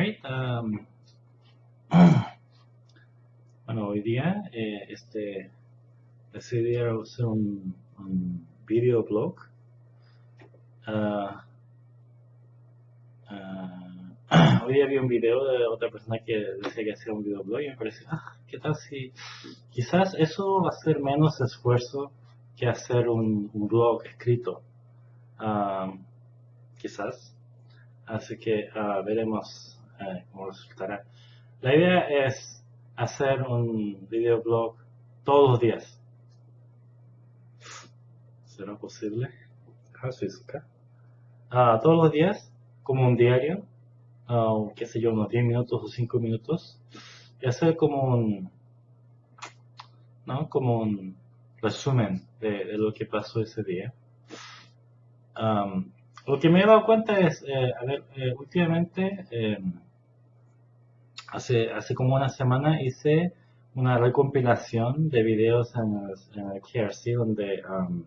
Um, bueno, hoy día eh, este, decidí hacer un, video blog. Ah, ah, hoy día vi un video de otra persona que decía que hacía un video blog y me pareció, ah, ¿qué tal si quizás eso va a ser menos esfuerzo que hacer un, blog escrito? Ah, quizás. Así que ah, veremos eh, cómo resultará. La idea es hacer un videoblog todos los días. ¿Será posible? Ah, todos los días, como un diario, ah, qué sé yo, unos 10 minutos o 5 minutos, y hacer como un, ¿no? Como un resumen de, de lo que pasó ese día. Um, lo que me he dado cuenta es, eh, a ver, eh, últimamente, eh, hace, hace como una semana hice una recompilación de videos en el, en el KRC donde, um,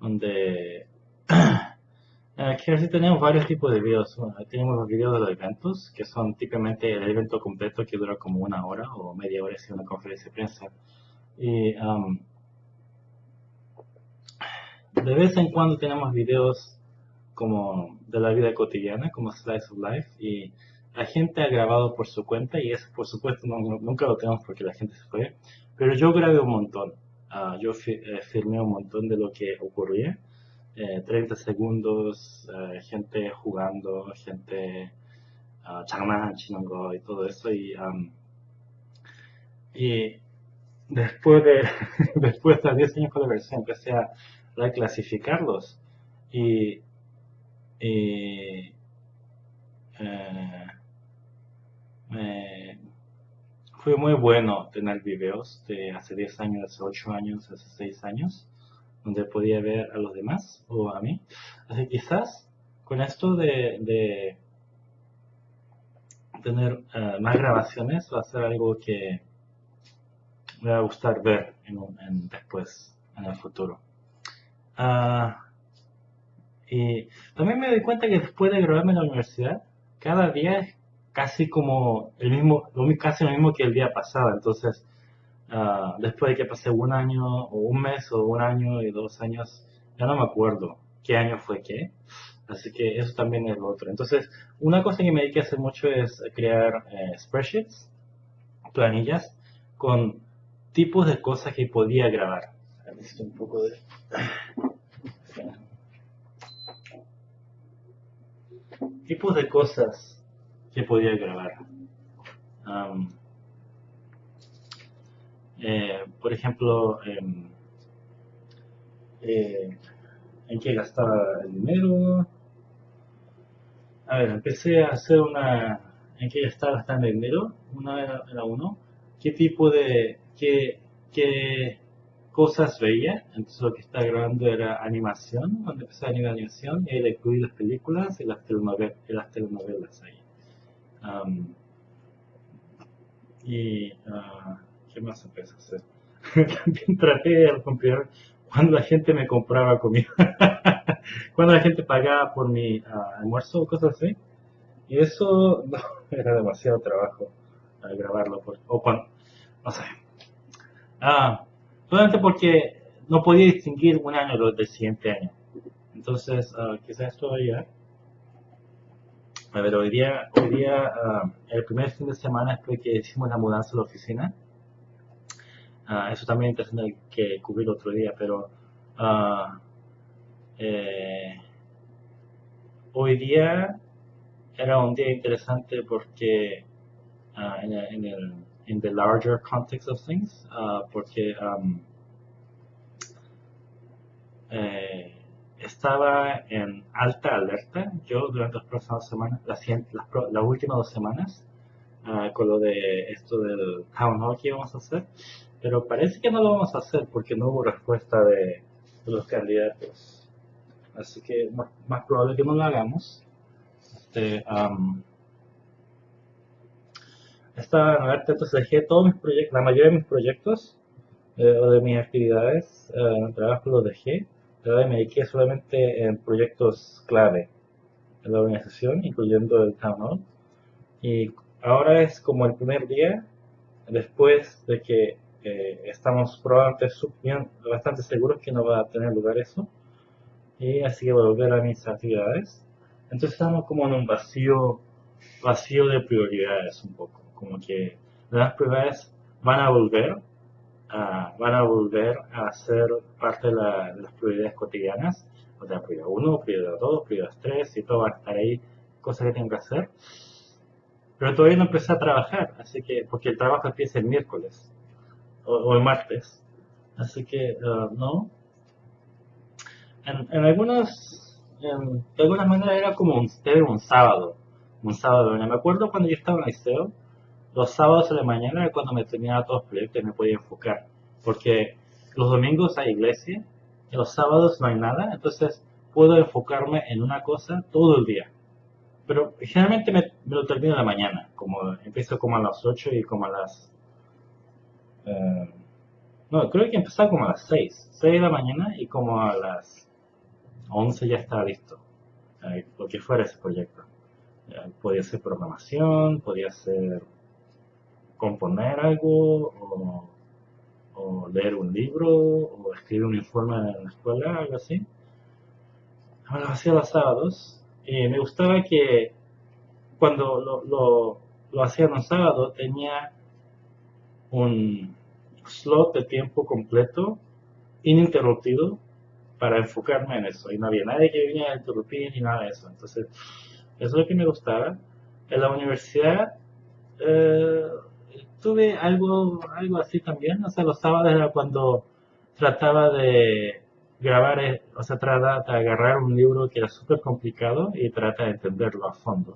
donde en el KRC tenemos varios tipos de videos. Bueno, tenemos los videos de los eventos, que son típicamente el evento completo que dura como una hora o media hora si una conferencia de prensa. Y um, de vez en cuando tenemos videos como de la vida cotidiana, como Slice of Life, y la gente ha grabado por su cuenta y eso por supuesto nunca lo tenemos porque la gente se fue, pero yo grabé un montón, ah, yo fi eh, un montón de lo que ocurría, eh, 30 segundos, eh, gente jugando, gente uh, y todo eso y, después de después de 10 años con la versión empecé a reclasificarlos y, y eh, eh, fue muy bueno tener videos de hace 10 años, hace 8 años, hace 6 años, donde podía ver a los demás o a mí. Así que quizás con esto de, tener uh, más grabaciones va a ser algo que me va a gustar ver en, en después, en el futuro. Uh, y también me doy cuenta que después de graduarme en la universidad, cada día casi como el mismo, casi lo mismo que el día pasado. Entonces, uh, después de que pasé un año, o un mes, o un año y dos años, ya no me acuerdo qué año fue qué. Así que eso también es lo otro. Entonces, una cosa que me dediqué a hacer mucho es crear eh, spreadsheets, planillas, con tipos de cosas que podía grabar. un poco de tipos de cosas que podía grabar. eh, por ejemplo, em, eh, en qué gastaba el dinero. A ver, empecé a hacer una... ¿En qué estaba gastando el dinero? Una era, era uno. ¿Qué tipo de... qué, qué cosas veía, entonces lo que estaba grabando era animación, cuando empecé a animar animación, y le incluí las películas y las telenovelas, y las telenovelas ahí. Um, y, uh, ¿qué más empecé a hacer? También traté de comprar cuando la gente me compraba comida, cuando la gente pagaba por mi uh, almuerzo o cosas así. Y eso no, era demasiado trabajo para grabarlo, por, o cuando, no sé. Ah, solamente porque no podía distinguir un año del siguiente año. Entonces, uh, quizás vaya. A ver, hoy día, hoy día uh, el primer fin de semana después que hicimos la mudanza de la oficina, uh, eso también es interesante que cubrir otro día, pero eh, hoy día era un día interesante porque en, el, en el in the larger context of things, uh, porque um, eh, estaba en alta alerta yo durante las próximas semanas, las, las, las últimas dos semanas, uh, con lo de esto del town hall que íbamos a hacer, pero parece que no lo vamos a hacer porque no hubo respuesta de, los candidatos. Así que más, más, probable que no lo hagamos. Este, um, esta nueva entonces dejé todos mis proyectos, la mayoría de mis proyectos eh, o de mis actividades, eh, trabajo los dejé, dediqué solamente en proyectos clave en la organización, incluyendo el Town Hall. Y ahora es como el primer día después de que eh, estamos probablemente bastante seguros que no va a tener lugar eso. Y así que voy a volver a mis actividades. Entonces estamos como en un vacío, vacío de prioridades un poco. Como que las prioridades van a volver, van a volver a ser parte de, las prioridades cotidianas. O sea, prioridad 1, prioridad 2, prioridad 3 y todo va a estar ahí, cosas que tengo que hacer. Pero todavía no empecé a trabajar, así que, porque el trabajo empieza el miércoles o, el martes. Así que, uh, no. En, en algunos, de alguna manera era como un, un sábado. Un sábado. Me acuerdo cuando yo estaba en el liceo, los sábados de la mañana era cuando me terminaba todos los proyectos y me podía enfocar. Porque los domingos hay iglesia, los sábados no hay nada, entonces puedo enfocarme en una cosa todo el día. Pero generalmente me, lo termino en la mañana, como empiezo como a las 8 y como a las... Eh, no, creo que empezaba como a las 6, 6 de la mañana y como a las 11 ya estaba listo, eh, lo que fuera ese proyecto. podía ser programación, podía ser componer algo, o, leer un libro, o escribir un informe en la escuela, algo así. Ahora hacía los sábados eh, me gustaba que cuando lo, lo, lo hacía un sábado tenía un slot de tiempo completo, ininterrumpido, para enfocarme en eso. Y no había nadie que viniera a interrumpir ni nada de eso. Entonces, eso es lo que me gustaba. En la universidad eh, tuve algo, algo así también. O sea, los sábados era cuando trataba de grabar, es, o sea, trata de agarrar un libro que era súper complicado y trata de entenderlo a fondo.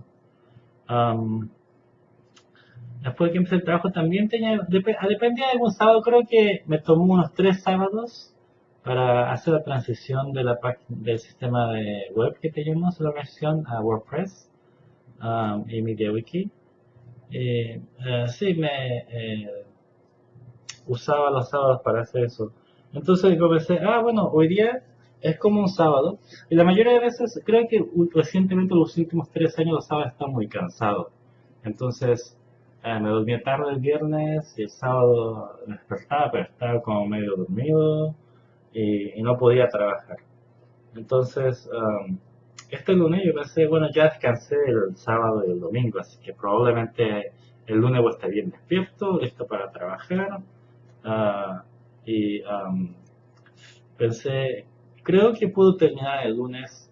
después que empecé el trabajo también tenía, dependía de algún sábado, creo que me tomó unos tres sábados para hacer la transición de la del sistema de web que teníamos la versión a WordPress y MediaWiki. Eh, eh, sí, me eh, usaba los sábados para hacer eso. Entonces yo pensé, ah, bueno, hoy día es como un sábado. Y la mayoría de veces, creo que recientemente los últimos tres años los sábados están muy cansados. Entonces, eh, me dormía tarde el viernes y el sábado despertaba, pero estaba como medio dormido y, no podía trabajar. Entonces, um, este lunes yo pensé, bueno, ya descansé el sábado y el domingo, así que probablemente el lunes voy a estar bien despierto, listo para trabajar. Uh, y pensé, creo que puedo terminar el lunes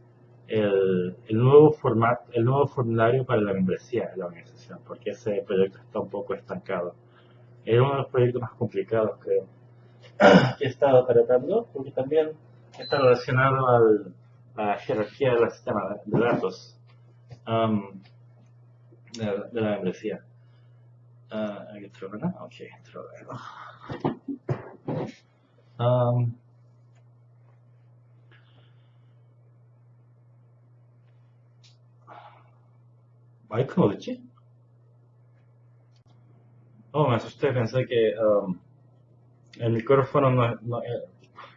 el, nuevo formato, el nuevo formulario para la membresía de la organización, porque ese proyecto está un poco estancado. Es uno de los proyectos más complicados creo que he estado tratando, porque también está relacionado al, la jerarquía del sistema de datos de, la membresía. Uh, ¿Hay otro, verdad? Ok, otro, Um, 마이크는 어딨지? Oh, me asusté, pensé que um, el micrófono no, no eh,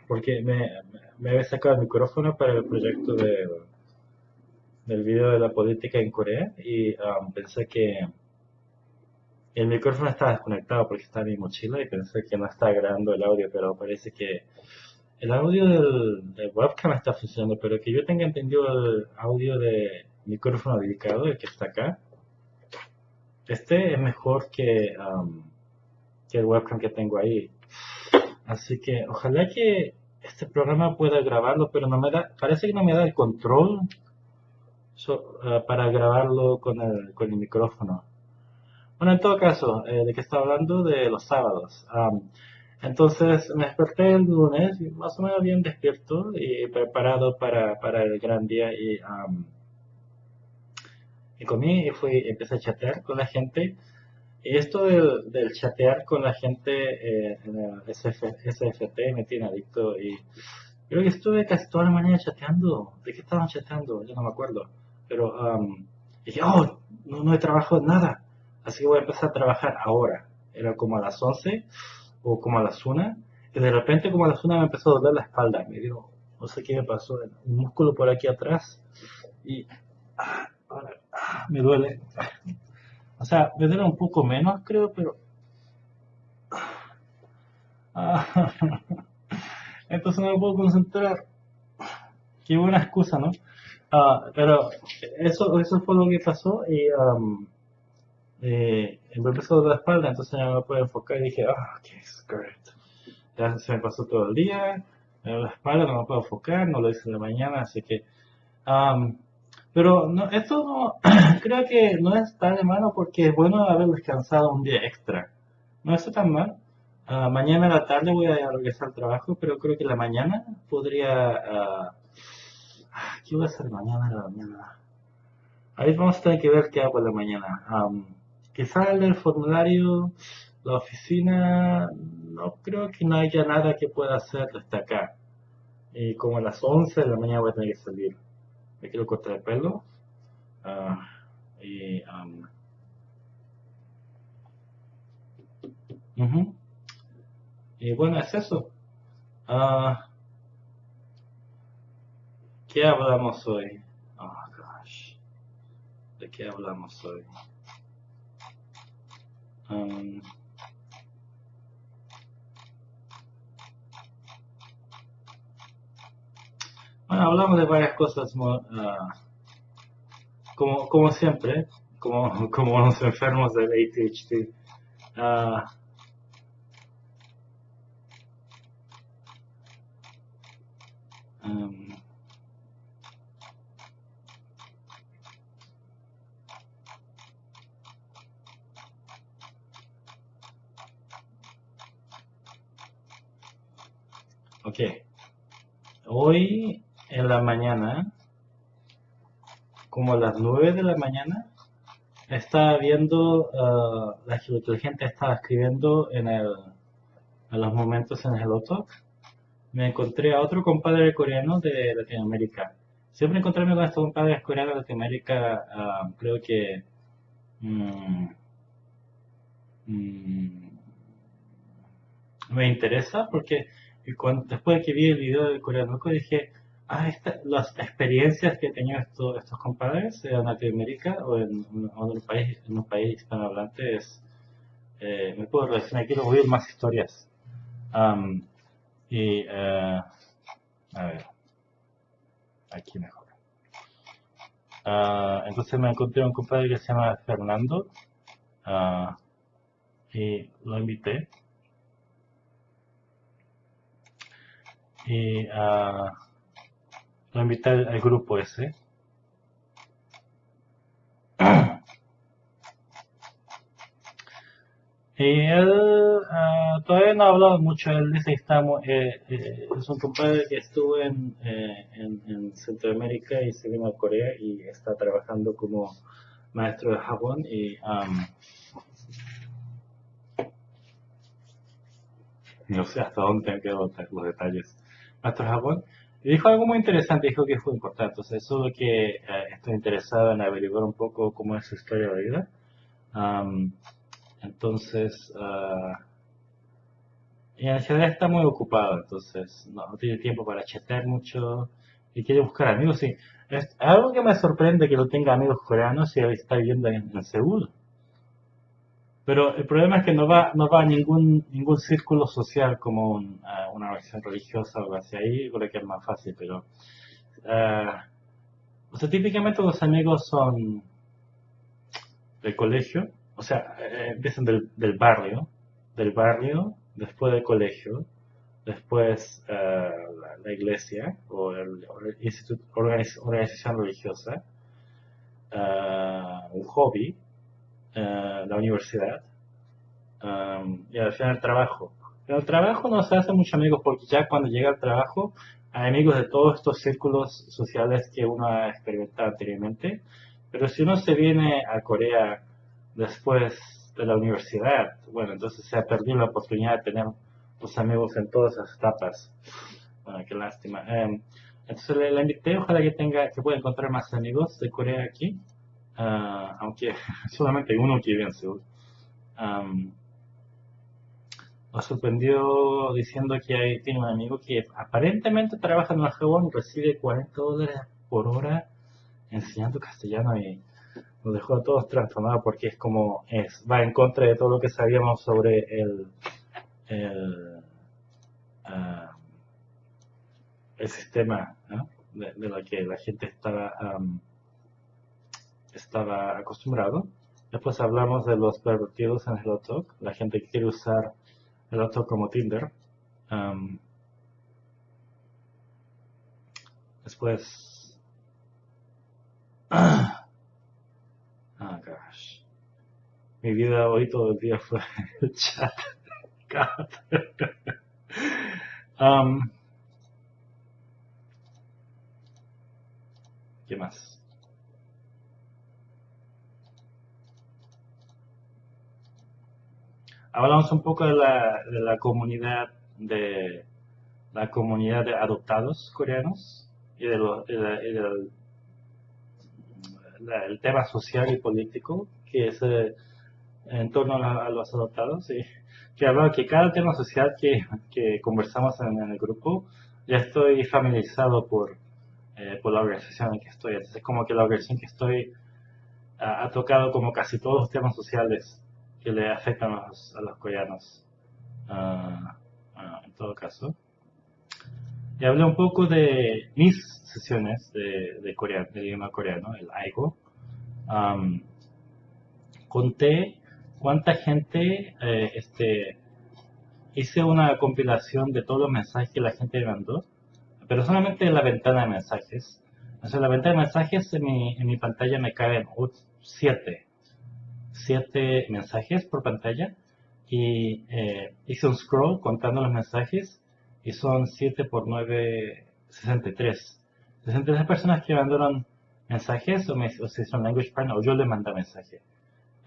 porque me, me había sacado el micrófono para el proyecto de, del video de la política en Corea y um, pensé que el micrófono estaba desconectado porque está en mi mochila y pensé que no estaba grabando el audio, pero parece que el audio del, webcam está funcionando, pero que yo tenga entendido el audio de micrófono dedicado, el que está acá, este es mejor que, um, que el webcam que tengo ahí. Así que ojalá que este programa pueda grabarlo, pero no me da, parece que no me da el control uh, para grabarlo con el, con el micrófono. Bueno, en todo caso, eh, ¿de qué está hablando? De los sábados. entonces me desperté el lunes, más o menos bien despierto y preparado para, para el gran día y, y comí y fui, empecé a chatear con la gente. Esto del, del chatear con la gente eh, en el SFT me tiene adicto y creo que estuve casi toda la mañana chateando. ¿De qué estaban chateando? Yo no me acuerdo. Pero dije, oh, no, no he trabajado nada así que voy a empezar a trabajar ahora. Era como a las 11 o como a las 1 y de repente como a las 1 me empezó a doler la espalda. Me dio, no sé qué me pasó, un músculo por aquí atrás y ah, me duele. O sea, me duele un poco menos, creo, pero... Ah, entonces no me puedo concentrar. Qué buena excusa, ¿no? Ah, pero eso, eso fue lo que pasó y um, eh, me empezó de la espalda, entonces ya no me puedo enfocar y dije, ah, qué skirt. Ya se me pasó todo el día, me la espalda, no me puedo enfocar, no lo hice en la mañana, así que... Um, pero no, esto no, creo que no es tan de malo porque es bueno haber descansado un día extra. No está tan mal. Uh, mañana a la tarde voy a regresar al trabajo, pero creo que la mañana podría... Uh, ¿Qué voy a hacer mañana a la mañana? Ahí vamos a tener que ver qué hago en la mañana. Um, quizás el formulario, la oficina, no creo que no haya nada que pueda hacer desde acá. Y como a las 11 de la mañana voy a tener que salir me quiero cortar el pelo uh, y um, uh -huh. y bueno es eso uh, ¿qué hablamos hoy? oh gosh ¿de qué hablamos hoy? Um, Bueno, hablamos de varias cosas uh, como, como siempre, como, como los enfermos del ADHD. Uh, um. Hoy en la mañana, como a las 9 de la mañana, estaba viendo, uh, la gente estaba escribiendo en, el, en los momentos en el Talk, me encontré a otro compadre coreano de Latinoamérica. Siempre encontrarme con estos compadres coreanos de Latinoamérica, uh, creo que mm, mm, me interesa porque cuando, después de que vi el video de coreano dije, ah, las experiencias que he tenido estos, estos compadres en Latinoamérica o en, un país, en un país hispanohablante es, eh, me puedo relacionar, quiero oír más historias. y, uh, a ver, aquí mejor. Uh, entonces me encontré un compadre que se llama Fernando uh, y lo invité. Y lo invité al, grupo ese. Y él uh, todavía no ha hablado mucho, él dice que estamos, eh, eh, es un compadre que estuvo en, eh, en, en, Centroamérica y se vino a Corea y está trabajando como maestro de Japón y um, no sé hasta dónde tengo que los detalles. Maestro de Japón y dijo algo muy interesante, dijo que fue importante. Entonces, eso es lo que eh, estoy interesado en averiguar un poco cómo es su historia de vida. entonces, uh, y en realidad está muy ocupado, entonces no, tiene tiempo para chatear mucho y quiere buscar amigos. Sí, es algo que me sorprende que no tenga amigos coreanos y está viviendo en, en Seúl. Pero el problema es que no va, no va a ningún, ningún círculo social como una organización religiosa o algo así. Ahí creo que es más fácil, pero... Uh, o sea, típicamente los amigos son del colegio, o sea, eh, empiezan del, del, barrio, del barrio, después del colegio, después uh, la, iglesia o el, el instituto, organización religiosa, uh, un hobby, la universidad y al final el trabajo. En el trabajo no se hace muchos amigos porque ya cuando llega al trabajo hay amigos de todos estos círculos sociales que uno ha experimentado anteriormente. Pero si uno se viene a Corea después de la universidad, bueno, entonces se ha perdido la oportunidad de tener los amigos en todas esas etapas. Bueno, qué lástima. Em, entonces le, le, invité, ojalá que tenga, que pueda encontrar más amigos de Corea aquí. Ah, aunque solamente hay uno que vive en Seúl. Um, nos sorprendió diciendo que tiene un amigo que aparentemente trabaja en el Japón y recibe 40 dólares por hora enseñando castellano y nos dejó a todos transformados porque es como es, va en contra de todo lo que sabíamos sobre el, el, ah, el sistema de, lo que la gente estaba, estaba acostumbrado. Después hablamos de los pervertidos en el Talk, la gente que quiere usar el Talk como Tinder. después... Ah, gosh. Mi vida hoy todo el día fue el chat. Um, ¿Qué más? Hablamos un poco de la, de la comunidad de la comunidad de adoptados coreanos y de, del el tema social y político que es eh, en torno a, los adoptados y que hablaba que cada tema social que, conversamos en, el grupo ya estoy familiarizado por, eh, por la organización en que estoy. Entonces es como que la organización que estoy ha tocado como casi todos los temas sociales que le afectan a los, a los coreanos. Ah, en todo caso. Y hablé un poco de mis sesiones de, de, coreano, de idioma coreano, el AIGO. conté cuánta gente, eh, este, hice una compilación de todos los mensajes que la gente me mandó, pero solamente en la ventana de mensajes. O sea, la ventana de mensajes en mi, en mi pantalla me caben 7, 7 mensajes por pantalla y eh, hice un scroll contando los mensajes y son 7 por 9, 63. 63 personas que mandaron mensajes o, me, o son language partner o yo le mandé mensaje.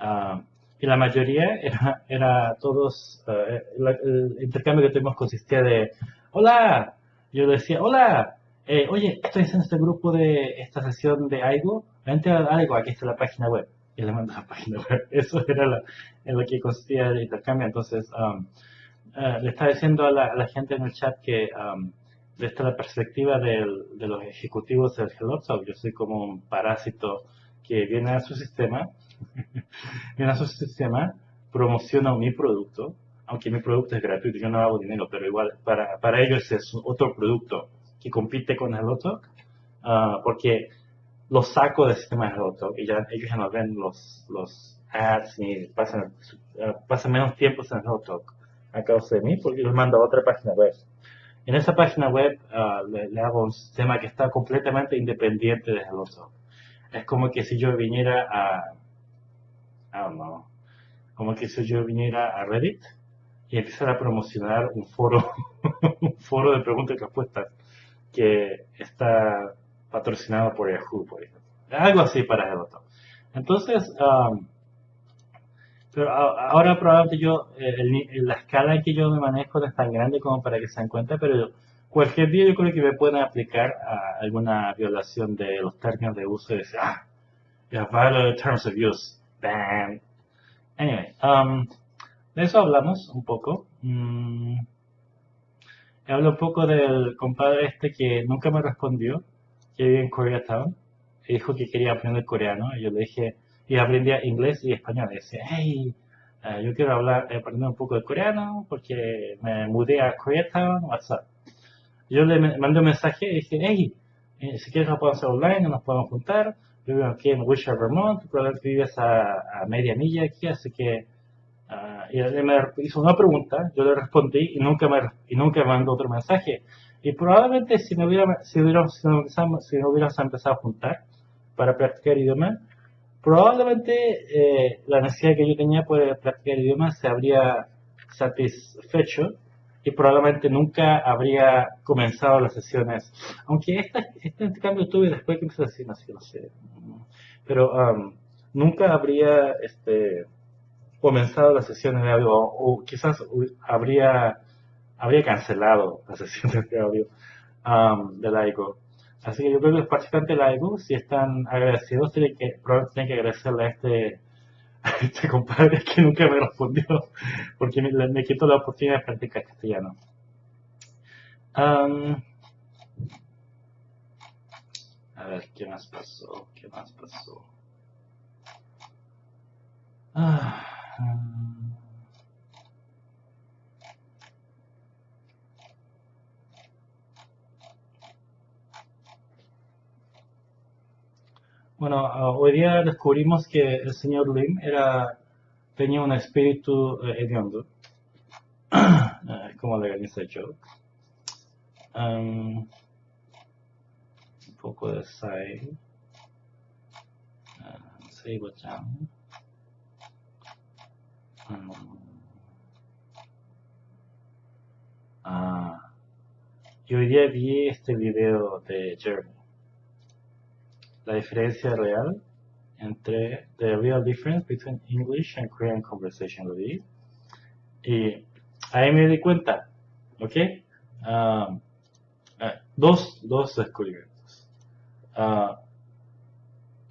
Uh, y la mayoría era, era todos, uh, el intercambio que tuvimos consistía de, hola, yo decía, hola, eh, oye, estoy en este grupo de esta sesión de algo, vente a algo, aquí está la página web. Y le mando la página web. Eso era la, en lo que consistía el intercambio. Entonces, um, eh, le estaba diciendo a la, gente en el chat que um, desde la perspectiva de los ejecutivos del HelloTalk, yo soy como un parásito que viene a su sistema, viene a su sistema, promociona mi producto, aunque mi producto es gratuito, yo no hago dinero, pero igual para, para ellos es otro producto que compite con HelloTalk, uh, porque lo saco del sistema de HelloTalk y ya ellos ya no ven los, los ads ni pasan, uh, pasan menos tiempo en HelloTalk a causa de mí porque los mando a otra página web. En esa página web uh, le, hago un sistema que está completamente independiente de HelloTalk. Es como que si yo viniera a, I don't know, como que si yo viniera a Reddit y empezara a promocionar un foro, un foro de preguntas y respuestas que está patrocinado por Yahoo, por ejemplo. Algo así para HelloTalk. Entonces, um, pero ahora probablemente yo, eh, la escala que yo me manejo no es tan grande como para que se den cuenta, pero cualquier día yo creo que me pueden aplicar a alguna violación de los términos de uso y decir, ah, ya the terms of use. Bam. Anyway, um, de eso hablamos un poco. Mm, hablo un poco del compadre este que nunca me respondió, que vive en Koreatown, dijo que quería aprender coreano, y yo le dije, y aprendía inglés y español. Y decía, hey, eh, yo quiero hablar, aprender un poco de coreano porque me mudé a Koreatown, WhatsApp. Yo le mandé un mensaje y dije, hey, eh, si quieres lo podemos hacer online, nos podemos juntar. Yo vivo aquí en Wilshire, Vermont, probablemente vives a, a, media milla aquí, así que uh, y él me hizo una pregunta, yo le respondí y nunca me, y nunca mandó otro mensaje. Y probablemente si si hubiéramos, si, si hubiéramos empezado a juntar para practicar idioma, probablemente eh, la necesidad que yo tenía por practicar idiomas se habría satisfecho y probablemente nunca habría comenzado las sesiones. Aunque esta, este cambio tuve después que empecé a decir, no sé, no sé. Pero um, nunca habría este, comenzado las sesiones de audio o, quizás habría, habría cancelado las sesiones de audio um, de laico. Así que yo creo que los participantes de la EGU, si están agradecidos, tienen que, tienen que agradecerle a este, a este compadre que nunca me respondió, porque me, me quitó la oportunidad de practicar castellano. Um, a ver, ¿qué más pasó? ¿Qué más pasó? Ah, mm. Bueno, ah, hoy día descubrimos que el señor Lim era, tenía un espíritu eh, hediondo, como le dice Joe. Um, un poco de. Uh, Seibo-chan. Um, ah, y hoy día vi este video de Jeremy. La diferencia real entre the real difference between English and Korean conversation lo vi. Y ahí me di cuenta, ¿ok? Um, eh, dos, dos descubrimientos.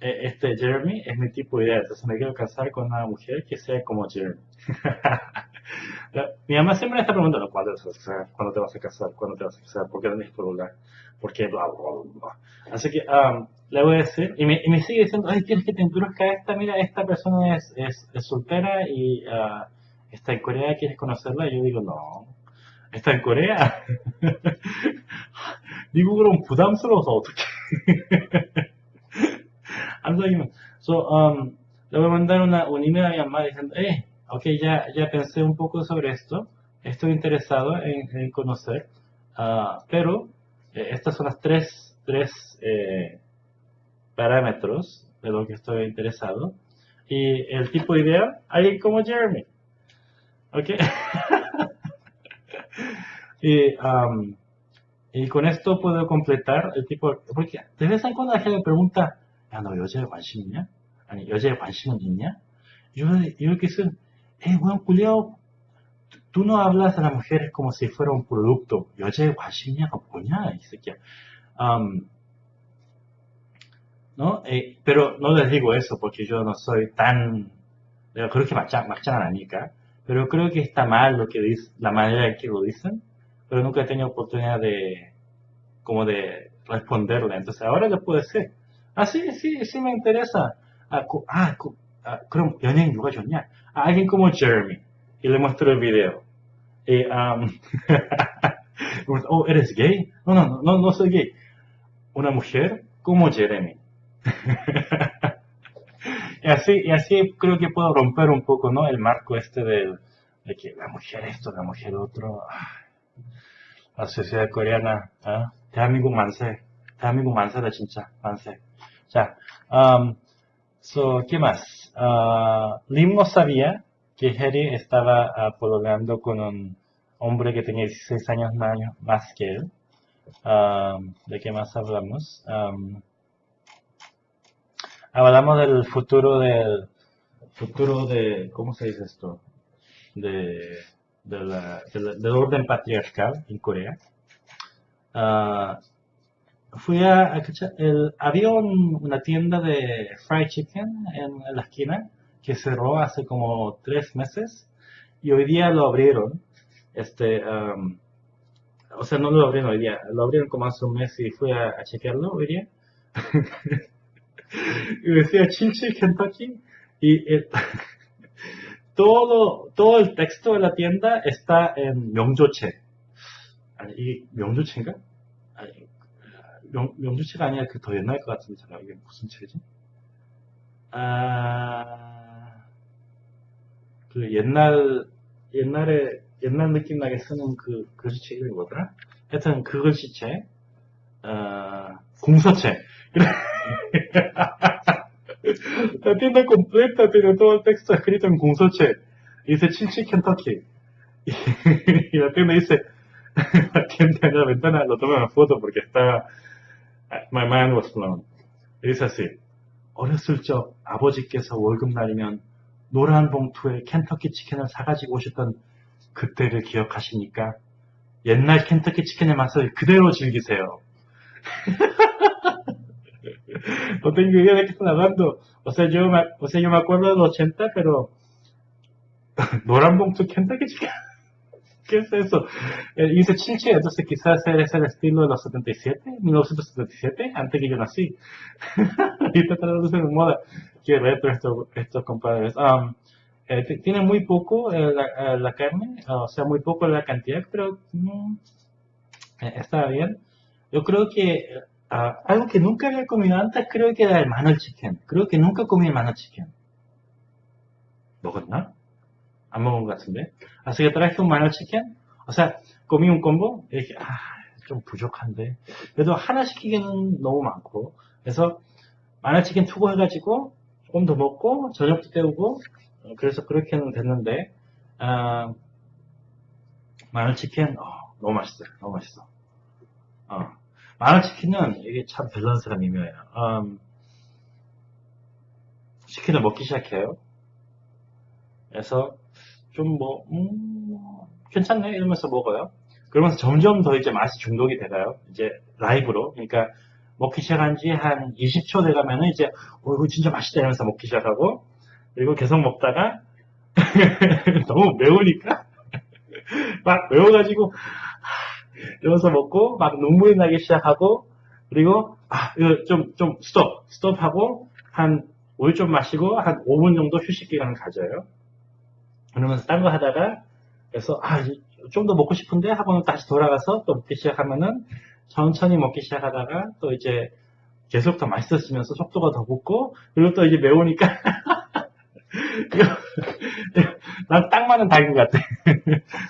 E- este Jeremy es mi tipo de idea, entonces me quiero casar con una mujer que sea como Jeremy. La- Mi mamá siempre me está preguntando cuándo te vas a casar, cuándo te vas a casar, cuándo te vas a casar, por qué no tienes celular, por qué bla bla bla bla. Así que am, le voy a decir, y me, y me sigue diciendo, ay, quieres que te introduzca a esta, mira, esta persona es, es, es soltera y ah, está en Corea, ¿quieres conocerla? Y yo digo, no, está en Corea. 미국으로는 부담스러워서 어떻게 안 사귀면 so, um, le voy a mandar una, un email a mi mamá diciendo eh, ok, ya, ya pensé un poco sobre esto, estoy interesado en, en conocer, uh, pero eh, estas son las tres, tres eh, parámetros de lo que estoy interesado. Y el tipo ideal, alguien como Jeremy. ¿Ok? y, um, y, con esto puedo completar el tipo... Porque de vez en cuando la gente me pregunta, ah, no, yo llevo a niña, yo llevo a niña. Yo, yo quise eh, weón culiao, tú no hablas a las mujeres como si fuera un producto. Yo ya guachiña coña, dice que. Um, ¿no? Eh, pero no les digo eso porque yo no soy tan. Yo creo que machan, nica, pero creo que está mal lo que dice, la manera en que lo dicen, pero nunca he tenido oportunidad de como de responderle. Entonces ahora lo puedo decir. Ah, sí, sí, sí me interesa. Ah, ah cu- ah, 그럼 연예인 누가 좋냐? Ah, alguien como Jeremy. Y le muestro el video. Y, um, oh, ¿eres gay? No, no, no, no soy gay. Una mujer como Jeremy. y así, y así creo que puedo romper un poco, ¿no? El marco este del, de que la mujer esto, la mujer otro. Ah, La sociedad coreana, 아, 대한민국 만세. 대한민국 만세다, 진짜. 만세. 자, um, so, ¿qué más? Ah, Lim no sabía que Harry estaba ah, pololeando con un hombre que tenía 16 años más, más que él. Um, ¿De qué más hablamos? Hablamos del futuro del futuro de, ¿cómo se dice esto? De, de la- de la- del orden patriarcal en Corea. Ah, fui a, a el, había un, una tienda de fried chicken en, en, la esquina que cerró hace como tres meses y hoy día lo abrieron. Este, um, o sea, no lo abrieron hoy día, lo abrieron como hace un mes y fui a, a chequearlo hoy día. y decía Chinchi Kentucky y todo, todo el texto de la tienda está en Myeongjoche. ¿Y Myeongjochein가? 명, 명조체가 아니라 그 더 옛날 것 같은데, 잠깐, 이게 무슨 체지? 아, 그 옛날, 옛날에, 옛날 느낌 나게 쓰는 그 글씨체 이름이 뭐더라? 하여튼 그 글씨체, 어, 공서체. La tienda completa tiene todo el texto escrito en 공서체. Dice Chinchi Kentucky. Y, y la tienda dice, la tienda en la ventana, lo toma en foto porque está, my mind was blown. Así, 어렸을 적 아버지께서 월급날이면 노란 봉투에 켄터키 치킨을 사가지고 오셨던 그때를 기억하십니까? 옛날 켄터키 치킨의 맛을 그대로 즐기세요. no tengo idea de qué están hablando. O sea, yo me, o sea, yo me acuerdo de los 80, pero 노란 봉투 켄터키 치킨. ¿Qué es eso? Eh, y dice chinche, entonces quizás es el estilo de los 77, 1977, antes que yo nací. Ahorita está traduciendo en moda. Qué retro estos, estos compadres. Um, eh, tiene muy poco eh, la, la, carne, o sea, muy poco la cantidad, pero mm, está bien. Yo creo que ah, algo que nunca había comido antes, creo que era el mano chicken. Creo que nunca comí el mano chicken. ¿no? 안 먹은 것 같은데. Así que traje un mano chicken. O sea, comí un combo. dije, 아, 좀 부족한데. 그래도 하나 시키기는 너무 많고. 그래서 마늘 치킨 투고 해가지고 조금 더 먹고 저녁도 때우고 그래서 그렇게는 됐는데 아, 마늘 치킨 어, 너무 맛있어요. 너무 맛있어. 어, 마늘 치킨은 이게 참 밸런스가 미묘해요. 음, 치킨을 먹기 시작해요. 그래서 좀 뭐, 음, 괜찮네 이러면서 먹어요. 그러면서 점점 더 이제 맛이 중독이 돼가요. 이제 라이브로. 그러니까 먹기 시작한 지 한 20초 돼가면은 이제, 어, 이거 진짜 맛있다 이러면서 먹기 시작하고, 그리고 계속 먹다가, 너무 매우니까, 막 매워가지고, 이러면서 먹고, 막 눈물이 나기 시작하고, 그리고, 아, 이거 좀, 좀, 스톱, 스톱하고, 한, 물 좀 마시고, 한 5분 정도 휴식 기간을 가져요. 그러면서 딴 거 하다가, 그래서, 아, 좀 더 먹고 싶은데 하고는 다시 돌아가서 또 먹기 시작하면은 천천히 먹기 시작하다가 또 이제 계속 더 맛있어지면서 속도가 더 붙고 그리고 또 이제 매우니까 난딱 맞는 닭인 것 같아.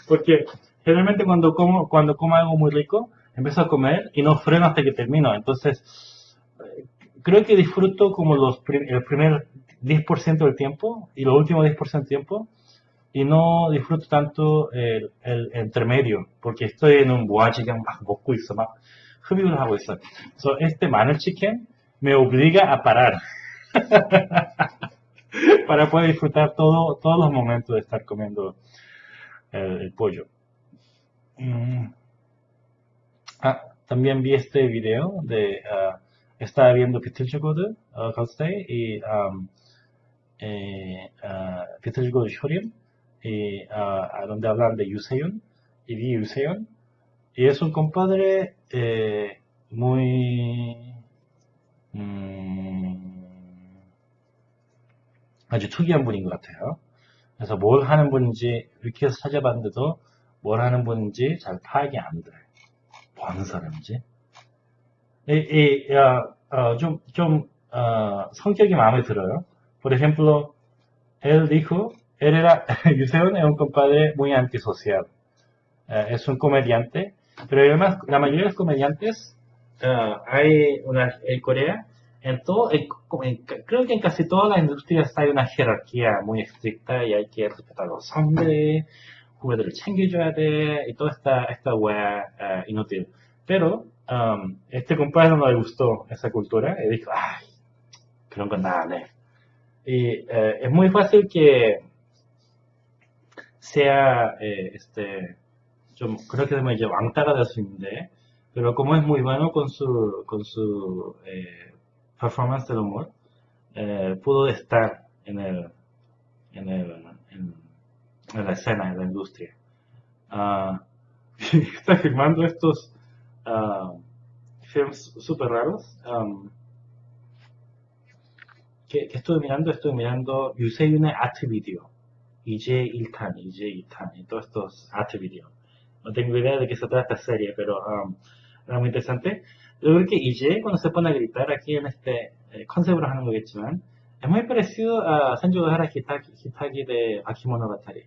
Porque generalmente cuando como, cuando como algo muy rico, empiezo a comer y no freno hasta que termino. Entonces, creo que disfruto como los, el primer 10% del tiempo y los últimos 10% del tiempo y no disfruto tanto el, el, intermedio porque estoy en un boachigan 막 먹고 있어 막 흡입을 하고 있어. So, este manuel chicken me obliga a parar para poder disfrutar todo, todos los momentos de estar comiendo el, el pollo. Mm. Ah, también vi este video de uh, estaba viendo Petilchagod uh, Kalstay y um, eh, uh, Petilchagod Shorim y a donde hablan de Yuseon y vi Yuseon y es un compadre eh, muy 음, 아주 특이한 분인 것 같아요. 그래서 뭘 하는 분인지 해서 찾아봤는데도 뭘 하는 분인지 잘 파악이 안 돼요. 뭐 하는 사람인지. 이, 이, 어, 어, 좀, 좀, 어, 성격이 마음에 들어요. Por ejemplo, él dijo Él era, Yuseon es un compadre muy antisocial. Eh, es un comediante, pero además la mayoría de los comediantes uh, hay una, en Corea, en todo, en, en, creo que en casi todas las industrias hay una jerarquía muy estricta y hay que respetar a los hombres, juguetes de y toda esta, esta wea uh, inútil. Pero um, este compadre no le gustó esa cultura y dijo, ay, creo que nada, Y uh, es muy fácil que sea, eh, este, yo creo que me llevo Antara de Sunde, pero como es muy bueno con su, con su eh, performance del humor, eh, pudo estar en, el, en, el, en, la escena, en la industria. Uh, está filmando estos uh, films súper raros. Um, que, que estuve mirando? Estuve mirando Yusei Une Activity. IG Iltani, IG Iltani, todos estos HVideo. No tengo idea de qué se trata esta serie, pero um, era muy interesante. Yo creo que IG cuando se pone a gritar aquí en este eh, concepto es muy parecido a Sanjuhara Hitagi, Hitagi de Akimonogatari.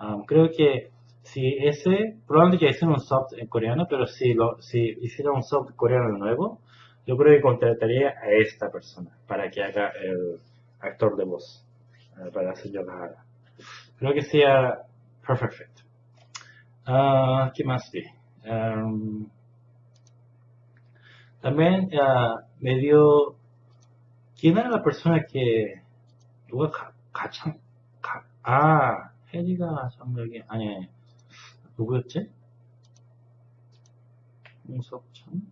Um, creo que si ese, probablemente ya hicieron un sub en coreano, pero si, lo, si hiciera un sub coreano nuevo, yo creo que contrataría a esta persona para que haga el actor de voz, uh, para Sanjuhara. Creo que sea Perfect Uh, ¿Qué más vi? Um, también uh, me dio... ¿Quién era la persona que... 누가 가, 가창... 가, 아, 혜리가 정력이... 아니, 누구였지? 홍석천?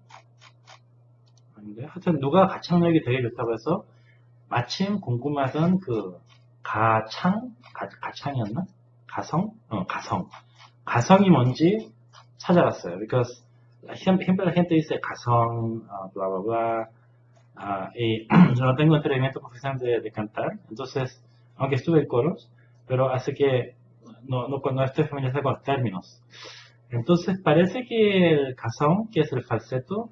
아닌데? 하여튼 누가 가창력이 되게 좋다고 해서 마침 궁금하던 그 가창? 가, 가창이었나? 가성? 어, 가성. 가성이 뭔지 찾아봤어요. Because gente dice 가성, uh, bla, bla, bla. Uh, y yo no tengo entrenamiento profesional de, de, cantar. Entonces, aunque estuve en coros, pero hace que no, no, no estoy familiarizado con los términos. Entonces parece que el kazón, que es el falseto,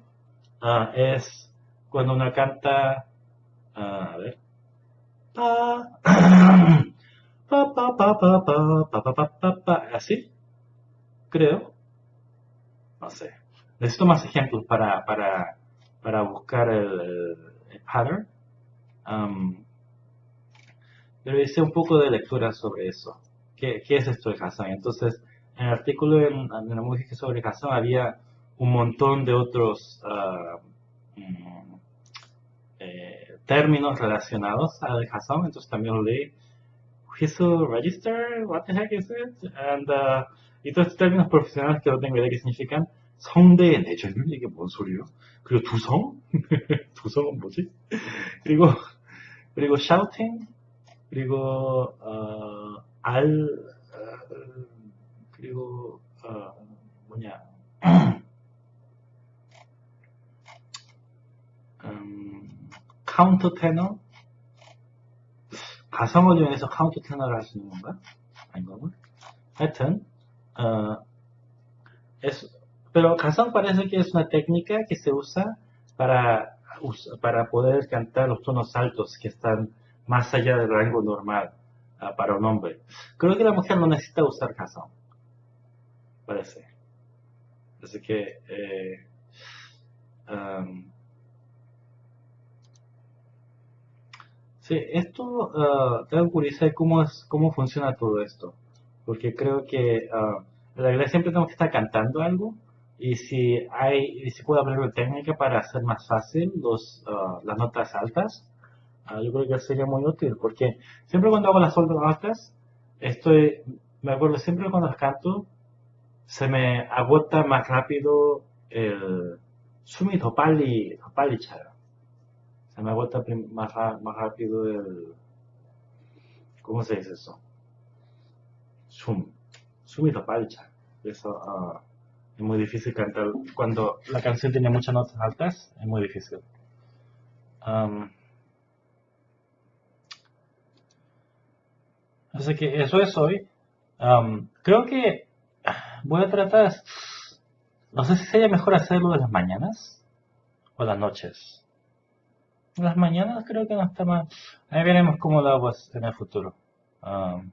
ah, es cuando una canta, ah, a ver, pa, pa, pa, pa, pa, pa, pa, pa, pa, pa, así, creo, no sé. Necesito más ejemplos para, para, para buscar el, pattern. pero hice un poco de lectura sobre eso. ¿Qué, qué es esto de Kazan? Entonces, en el artículo en, la música sobre Kazan había un montón de otros uh, eh, términos relacionados al Kazan, entonces también leí. Whistle register, what the heck is it? And, uh, y todos estos términos profesionales que no tengo idea qué significan. 성대의 내전율? 이게 뭔 소리예요? 그리고 두성? 두성은 뭐지? 그리고 그리고 shouting 그리고 어, 알 어, 그리고 어, 뭐냐 카운터 테너 가성을 이용해서 카운터 테너를 할 수 있는 건가? 아닌 건가? 하여튼 어, Pero Kazan parece que es una técnica que se usa para, para poder cantar los tonos altos que están más allá del rango normal uh, para un hombre. Creo que la mujer no necesita usar Kazan. Parece. Así que... Eh, um, sí, esto uh, tengo curiosidad cómo, es, cómo funciona todo esto. Porque creo que uh, en la iglesia siempre tenemos que estar cantando algo y si hay si puedo aprender técnica para hacer más fácil los, ah, las notas altas, uh, yo creo que sería muy útil porque siempre cuando hago las notas altas, estoy, me acuerdo siempre cuando las canto, se me agota más rápido el sumi topali chara. Se me agota más, más rápido el, ¿cómo se dice eso? Sum, sumi topali chara. Eso, uh, es muy difícil cantar. Cuando la canción tiene muchas notas altas, es muy difícil. así que eso es hoy. creo que voy a tratar, no sé si sería mejor hacerlo de las mañanas o las noches. Las mañanas creo que no está mal. Ahí veremos cómo lo hago en el futuro. Mm.